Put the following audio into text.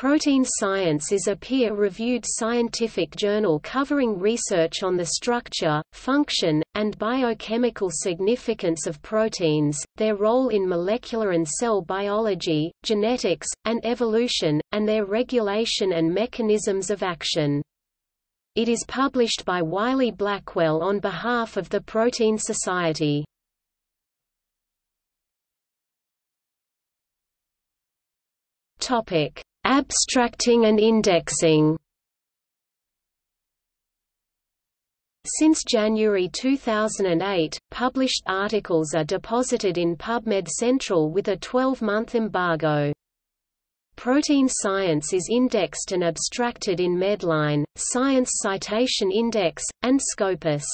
Protein Science is a peer-reviewed scientific journal covering research on the structure, function, and biochemical significance of proteins, their role in molecular and cell biology, genetics, and evolution, and their regulation and mechanisms of action. It is published by Wiley Blackwell on behalf of the Protein Society. Topic Abstracting and indexing Since January 2008, published articles are deposited in PubMed Central with a 12-month embargo. Protein science is indexed and abstracted in Medline, Science Citation Index, and Scopus.